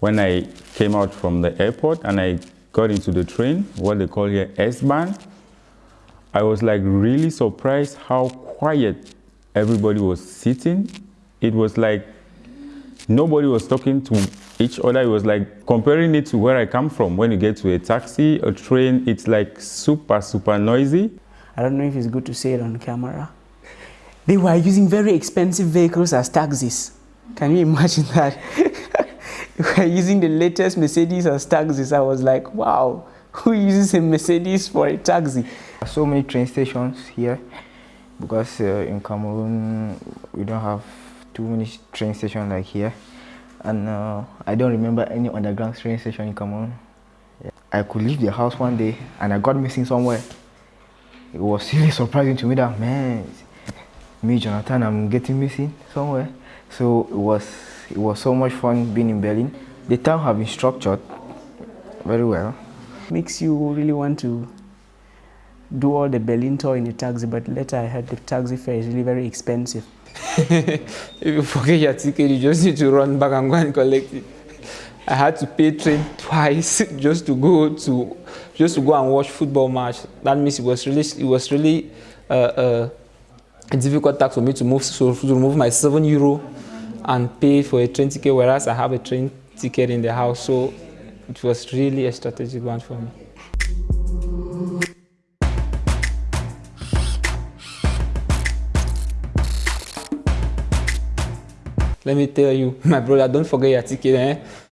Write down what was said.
when I came out from the airport and I got into the train, what they call here S-Bahn, I was like really surprised how quiet everybody was sitting. It was like nobody was talking to each other. It was like comparing it to where I come from. When you get to a taxi, a train, it's like super, super noisy. I don't know if it's good to say it on camera. They were using very expensive vehicles as taxis. Can you imagine that? using the latest Mercedes as taxis. I was like, wow, who uses a Mercedes for a taxi? So many train stations here because uh, in Cameroon we don't have too many train stations like here and uh, I don't remember any underground train station in Cameroon. I could leave the house one day and I got missing somewhere. It was really surprising to me that man, me Jonathan, I'm getting missing somewhere. So it was it was so much fun being in Berlin. The town have been structured very well. Makes you really want to do all the Berlin tour in a taxi, but later I heard the taxi fare is really very expensive. if you forget your ticket, you just need to run back and go and collect it. I had to pay train twice just to go to just to go and watch football match. That means it was really it was really uh, uh, a difficult task for me to move so to remove my seven euro and pay for a train ticket, whereas I have a train ticket in the house. So it was really a strategic one for me. Let me tell you, my brother, don't forget your ticket. Eh?